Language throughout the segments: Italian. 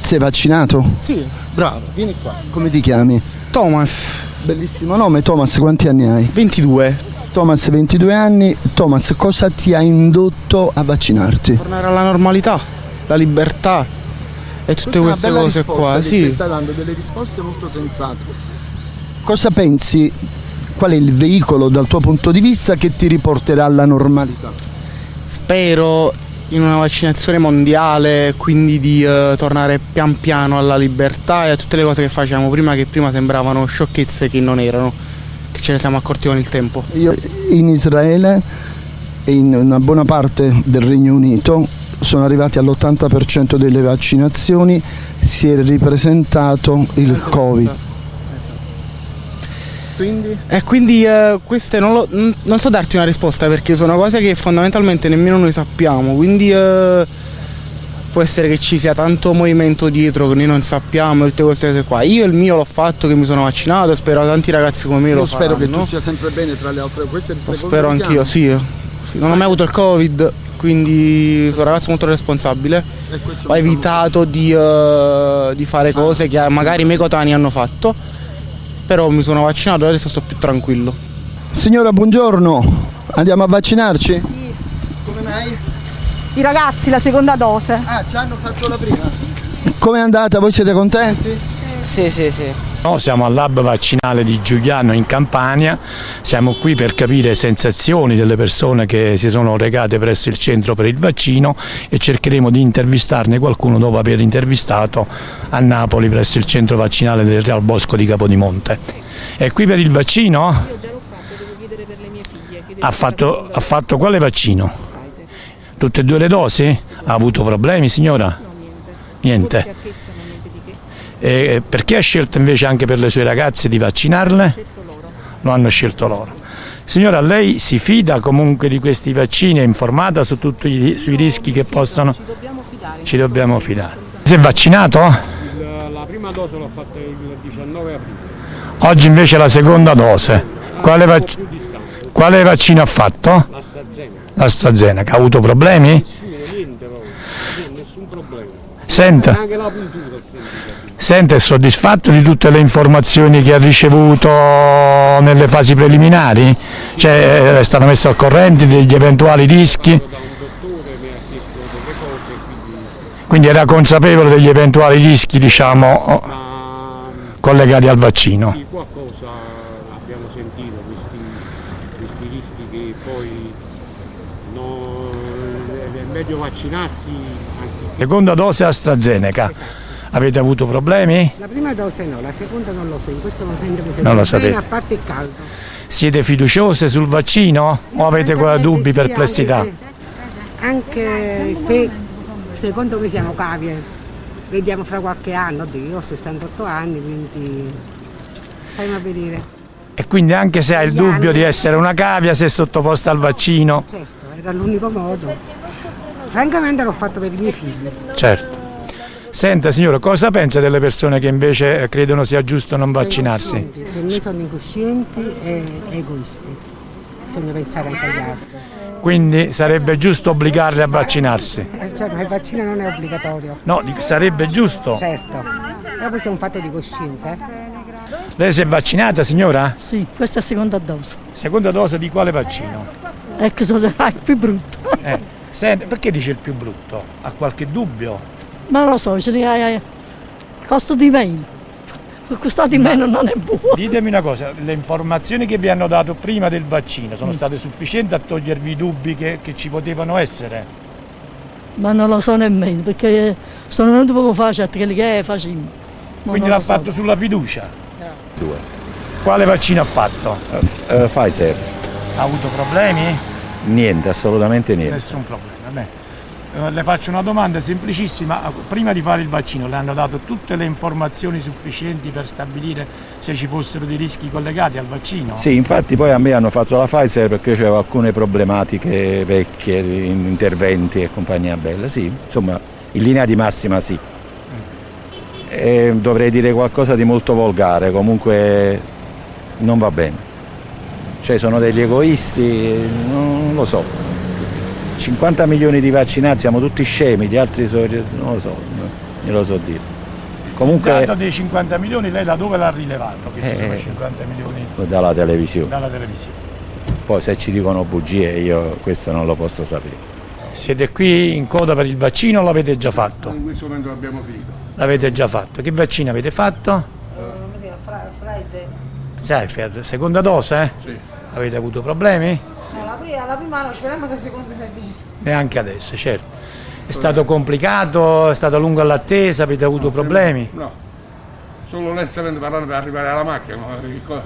Sei vaccinato? Sì, bravo, vieni qua. Come ti chiami? Thomas, Bellissimo nome, Thomas, quanti anni hai? 22. Thomas, 22 anni. Thomas, cosa ti ha indotto a vaccinarti? Tornare alla normalità, la libertà e tutte queste cose qua. Sì, stai dando delle risposte molto sensate. Cosa pensi? Qual è il veicolo dal tuo punto di vista che ti riporterà alla normalità? spero in una vaccinazione mondiale, quindi di eh, tornare pian piano alla libertà e a tutte le cose che facevamo prima che prima sembravano sciocchezze che non erano, che ce ne siamo accorti con il tempo. Io in Israele e in una buona parte del Regno Unito sono arrivati all'80% delle vaccinazioni, si è ripresentato il Covid. Quindi? E quindi eh, queste non, lo- non so darti una risposta perché sono cose che fondamentalmente nemmeno noi sappiamo, quindi eh, può essere che ci sia tanto movimento dietro che noi non sappiamo, tutte queste cose qua. Io il mio l'ho fatto che mi sono vaccinato, spero tanti ragazzi come me Io lo spero che tu faranno. sia sempre bene tra le altre. Il Lo spero anch'io, sì. Sì, Non ho mai avuto il covid, quindi sono un ragazzo molto responsabile. Ho evitato di, eh, di fare cose che magari i miei coetanei hanno fatto, però mi sono vaccinato e adesso sto più tranquillo. Signora, buongiorno. Andiamo a vaccinarci? Come mai? I ragazzi la seconda dose. Ah, ci hanno fatto la prima. Come è andata? Voi siete contenti? Sì, sì, sì. No, siamo al lab vaccinale di Giuliano in Campania, siamo qui per capire sensazioni delle persone che si sono recate presso il centro per il vaccino e cercheremo di intervistarne qualcuno dopo aver intervistato a Napoli presso il centro vaccinale del Real Bosco di Capodimonte. È qui per il vaccino? Ha fatto, ha fatto quale vaccino? Tutte e due le dosi? Ha avuto problemi signora? Niente. E perché ha scelto invece anche per le sue ragazze di vaccinarle? Lo hanno scelto loro. Signora, lei si fida comunque di questi vaccini? È informata su tutti i, sui rischi che possono? Ci dobbiamo fidare. Si è vaccinato? La prima dose l'ho fatta il 19 aprile, Oggi invece la seconda dose. Quale, vac- quale vaccino ha fatto? l'AstraZeneca, AstraZeneca. Ha avuto problemi? nessuno, niente proprio, niente, nessun problema. Senta, Anche la puntura senta, è soddisfatto di tutte le informazioni che ha ricevuto nelle fasi preliminari? Cioè, è stato messo al corrente degli eventuali rischi? Quindi era consapevole degli eventuali rischi, diciamo, collegati al vaccino. sì, qualcosa abbiamo sentito, questi, questi rischi che poi no, è meglio vaccinarsi anziché Seconda dose AstraZeneca. Avete avuto problemi? La prima dose no, la seconda non lo so, in questo momento mi Non lo bene, sapete. a parte il caldo. Siete fiduciose sul vaccino o avete qua dubbi, sì, perplessità? Anche se, anche se secondo me siamo cavie, vediamo fra qualche anno, io ho 68 anni, quindi fammi a vedere. E quindi anche se hai il dubbio di essere una cavia, sei sottoposta al vaccino? Certo, era l'unico modo. Francamente l'ho fatto per i miei figli. Certo. Senta signora, cosa pensa delle persone che invece credono sia giusto non vaccinarsi? Per me sono incoscienti e egoisti. Bisogna pensare anche agli altri. Quindi sarebbe giusto obbligarli a vaccinarsi? Eh, Cioè, ma il vaccino non è obbligatorio. No, sarebbe giusto. Certo, però questo è un fatto di coscienza. eh. Lei si è vaccinata signora? Sì, questa è la seconda dose. Seconda dose di quale vaccino? Ecco, sarà il più brutto. Eh, senta, perché dice il più brutto? Ha qualche dubbio? Ma lo so, hai- costa di meno. Costa di meno non è buono. Ditemi una cosa, le informazioni che vi hanno dato prima del vaccino sono state sufficienti a togliervi i dubbi che, che ci potevano essere? Ma non lo so nemmeno, perché sono venuto poco fa, certo che che facciamo. Quindi non l'ha lo so. fatto sulla fiducia? Quale vaccino ha fatto? Eh, Pfizer, Ha avuto problemi? niente, assolutamente niente. Nessun problema. Beh, eh, le faccio una domanda semplicissima. Prima di fare il vaccino le hanno dato tutte le informazioni sufficienti per stabilire se ci fossero dei rischi collegati al vaccino? Sì, infatti poi a me hanno fatto la Pfizer perché avevo alcune problematiche vecchie, in interventi e compagnia bella, sì, insomma in linea di massima sì. E dovrei dire qualcosa di molto volgare, comunque non va bene. Cioè sono degli egoisti, non lo so. 50 milioni di vaccinati, siamo tutti scemi, gli altri sono, non lo so, non lo so dire. Il Comunque dato dei 50 milioni lei da dove l'ha rilevato? Che ci sono Eh. 50 milioni dalla televisione, dalla televisione. poi se ci dicono bugie io questo non lo posso sapere. Siete qui in coda per il vaccino o l'avete già fatto? In questo momento l'abbiamo finito. L'avete già fatto. Che vaccino avete fatto? Pfizer, seconda dose? Eh? Sì. Avete avuto problemi? La prima, no, speriamo che la seconda va bene. Neanche adesso, certo. È stato complicato, è stato lungo all'attesa, avete avuto problemi? No. Solo onestamente parlando per arrivare alla macchina, ma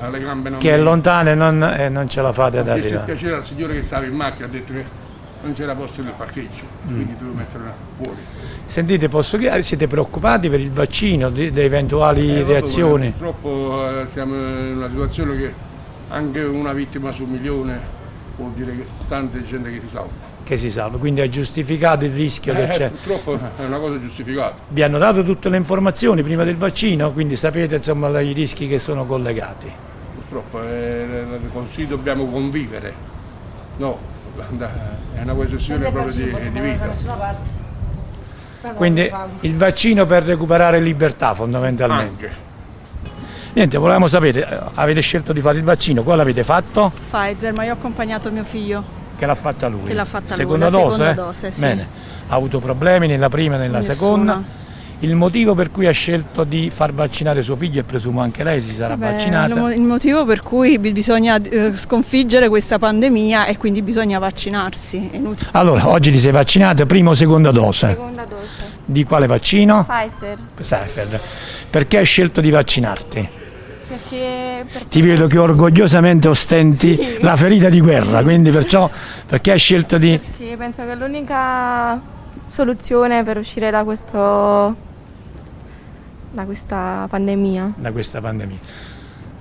alle gambe non Che è mi- lontano e non, e non ce la fate ad arrivare. piacere al signore che stava in macchina, ha detto che non c'era posto nel parcheggio, Mm. quindi dovevo mettere fuori. Sentite, posso chiedere, siete preoccupati per il vaccino, di, di eventuali Eh, reazioni? Purtroppo eh, siamo in una situazione che anche una vittima su un milione vuol dire che tanta gente che si salva. Che si salva, quindi è giustificato il rischio che Eh, c'è. purtroppo è una cosa giustificata. Vi hanno dato tutte le informazioni prima del vaccino, quindi sapete insomma i rischi che sono collegati. Purtroppo eh, così dobbiamo convivere. No, è una questione proprio di, di vita. Quindi il vaccino per recuperare libertà fondamentalmente. Anche. Niente, volevamo sapere, eh, avete scelto di fare il vaccino, quale avete fatto? Pfizer, ma io ho accompagnato mio figlio. Che l'ha fatta lui? Che l'ha fatta lui, seconda la dose? seconda eh? dose, sì. Bene, ha avuto problemi nella prima e nella Nessuna. seconda. Il motivo per cui ha scelto di far vaccinare suo figlio, e presumo anche lei si sarà Vabbè, vaccinata. il mo- il motivo per cui bi- bisogna eh, sconfiggere questa pandemia e quindi bisogna vaccinarsi. Allora, oggi ti sei vaccinata, prima o seconda dose? Seconda dose. Di quale vaccino? Pfizer. Pfizer. Perché hai scelto di vaccinarti? Perché, perché Ti vedo che orgogliosamente ostenti la ferita di guerra, quindi perciò perché hai scelto di... perché penso che l'unica soluzione per uscire da questo da questa pandemia. da questa pandemia.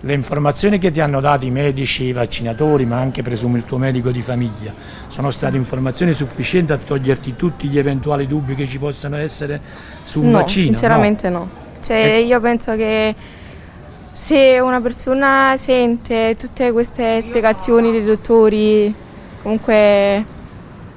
Le informazioni che ti hanno dato i medici, i vaccinatori, ma anche presumo il tuo medico di famiglia, sono state informazioni sufficienti a toglierti tutti gli eventuali dubbi che ci possano essere su un no, vaccino? sinceramente no. Cioè E- io penso che se una persona sente tutte queste spiegazioni dei dottori, comunque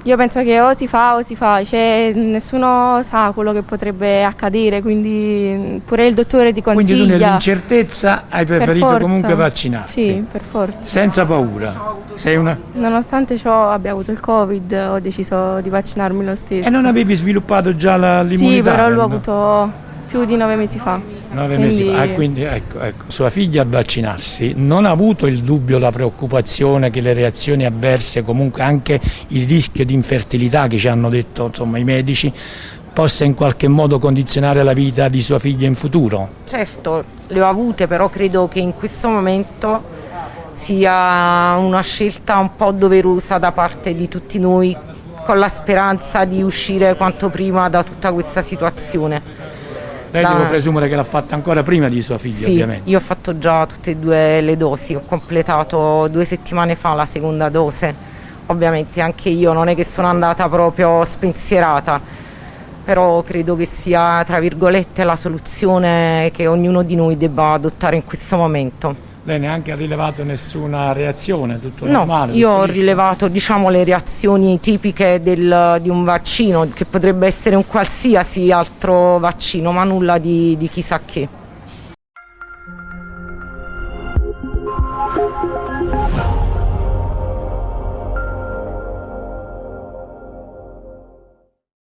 io penso che o si fa o si fa, cioè nessuno sa quello che potrebbe accadere, quindi pure il dottore ti Quindi tu consiglia. nell'incertezza hai per preferito forza. comunque vaccinarti? Sì, per forza. Senza paura? Sei una... Nonostante ciò abbia avuto il Covid, ho deciso di vaccinarmi lo stesso. E non avevi sviluppato già l'immunità? Sì, però l'ho avuto più di nove mesi fa. Nove mesi Quindi- fa, Ah, quindi ecco, ecco. Sua figlia al vaccinarsi non ha avuto il dubbio, la preoccupazione che le reazioni avverse, comunque anche il rischio di infertilità che ci hanno detto insomma, i medici, possa in qualche modo condizionare la vita di sua figlia in futuro? Certo, le ho avute, però credo che in questo momento sia una scelta un po' doverosa da parte di tutti noi, con la speranza di uscire quanto prima da tutta questa situazione. Lei La- devo presumere che l'ha fatta ancora prima di sua figlia, Sì, ovviamente. io ho fatto già tutte e due le dosi, ho completato due settimane fa la seconda dose. Ovviamente anche io non è che sono andata proprio spensierata, però credo che sia, tra virgolette, la soluzione che ognuno di noi debba adottare in questo momento. Lei neanche ha rilevato nessuna reazione, tutto No, normale? io tutto ho liscio? rilevato diciamo, le reazioni tipiche del- di un vaccino, che potrebbe essere un qualsiasi altro vaccino, ma nulla di, di chissà che.